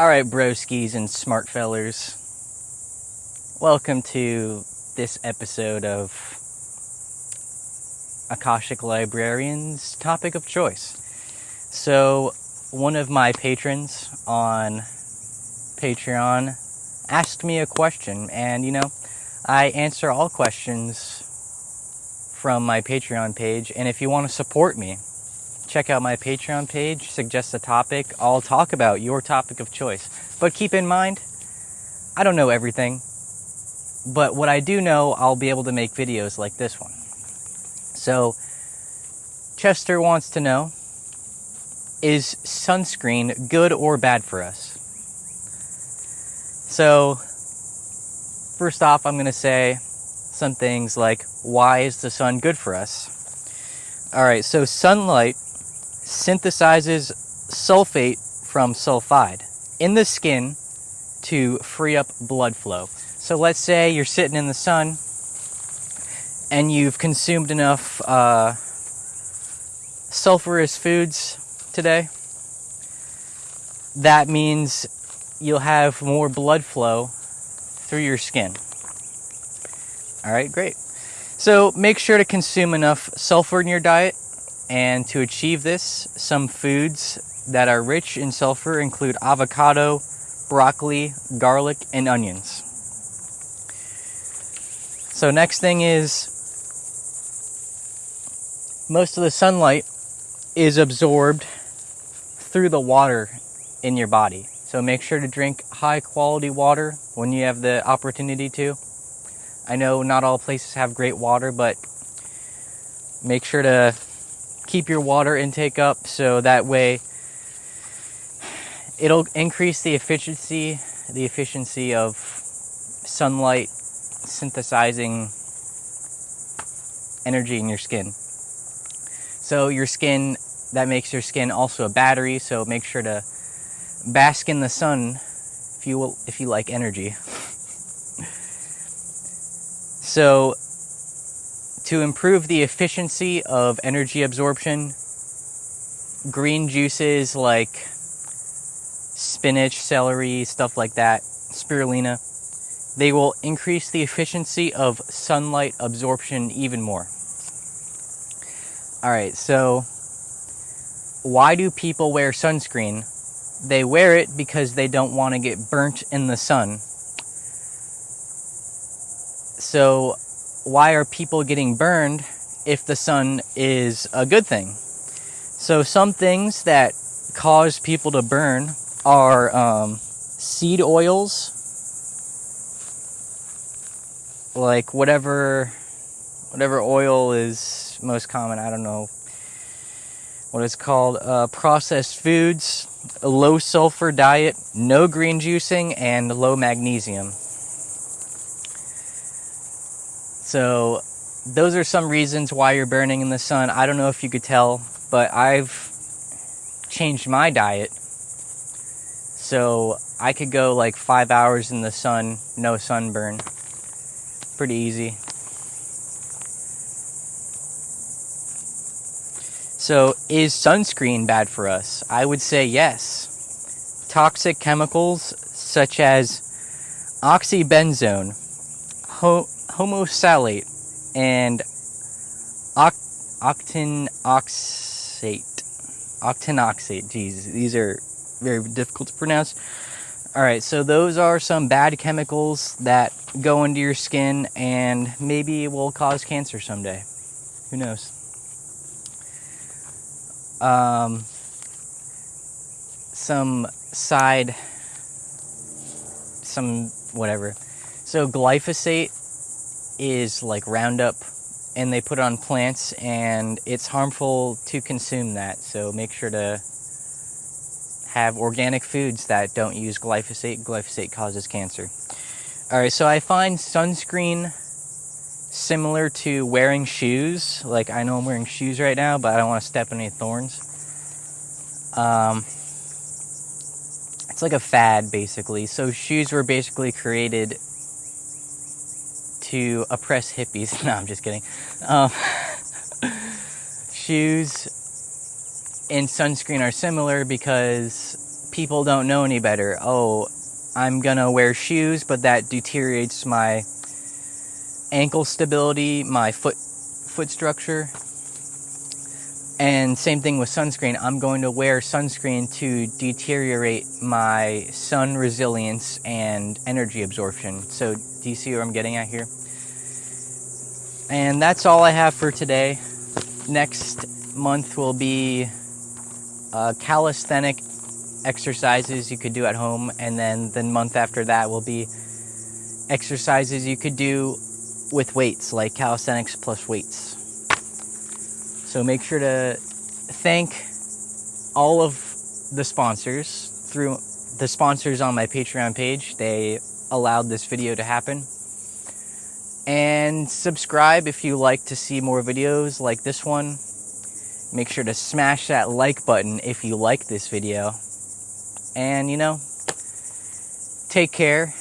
All right, broskies and smart fellers. Welcome to this episode of Akashic Librarian's topic of choice. So, one of my patrons on Patreon asked me a question, and you know, I answer all questions from my Patreon page. And if you want to support me, check out my Patreon page, suggest a topic. I'll talk about your topic of choice. But keep in mind, I don't know everything. But what I do know, I'll be able to make videos like this one. So, Chester wants to know is sunscreen good or bad for us? So, first off, I'm going to say some things like why is the sun good for us? All right, so sunlight synthesizes sulfate from sulfide in the skin to free up blood flow. So let's say you're sitting in the sun and you've consumed enough uh, sulfurous foods today. That means you'll have more blood flow through your skin. All right, great. So make sure to consume enough sulfur in your diet and to achieve this, some foods that are rich in sulfur include avocado, broccoli, garlic, and onions. So, next thing is most of the sunlight is absorbed through the water in your body. So, make sure to drink high quality water when you have the opportunity to. I know not all places have great water, but make sure to keep your water intake up so that way it'll increase the efficiency the efficiency of sunlight synthesizing energy in your skin. So your skin that makes your skin also a battery, so make sure to bask in the sun if you will, if you like energy. so to improve the efficiency of energy absorption, green juices like spinach, celery, stuff like that, spirulina, they will increase the efficiency of sunlight absorption even more. All right, so why do people wear sunscreen? They wear it because they don't want to get burnt in the sun. So why are people getting burned if the sun is a good thing? So, some things that cause people to burn are um, seed oils, like whatever whatever oil is most common. I don't know what it's called. Uh, processed foods, a low sulfur diet, no green juicing, and low magnesium. So, those are some reasons why you're burning in the sun. I don't know if you could tell, but I've changed my diet. So, I could go like five hours in the sun, no sunburn. Pretty easy. So, is sunscreen bad for us? I would say yes. Toxic chemicals such as oxybenzone, homosalate and oct- octinoxate. Octinoxate. Jeez, these are very difficult to pronounce. All right, so those are some bad chemicals that go into your skin and maybe will cause cancer someday. Who knows? Um, some side, some whatever. So glyphosate is like Roundup and they put it on plants and it's harmful to consume that. So make sure to have organic foods that don't use glyphosate. Glyphosate causes cancer. All right, so I find sunscreen similar to wearing shoes. Like I know I'm wearing shoes right now, but I don't want to step on any thorns. Um, it's like a fad basically. So shoes were basically created to oppress hippies. No, I'm just kidding. Um, shoes and sunscreen are similar because people don't know any better. Oh, I'm gonna wear shoes, but that deteriorates my ankle stability, my foot foot structure. And same thing with sunscreen. I'm going to wear sunscreen to deteriorate my sun resilience and energy absorption. So, do you see where I'm getting at here? And that's all I have for today. Next month will be uh, calisthenic exercises you could do at home, and then the month after that will be exercises you could do with weights, like calisthenics plus weights. So make sure to thank all of the sponsors through the sponsors on my Patreon page. They allowed this video to happen. And subscribe if you like to see more videos like this one. Make sure to smash that like button if you like this video. And you know, take care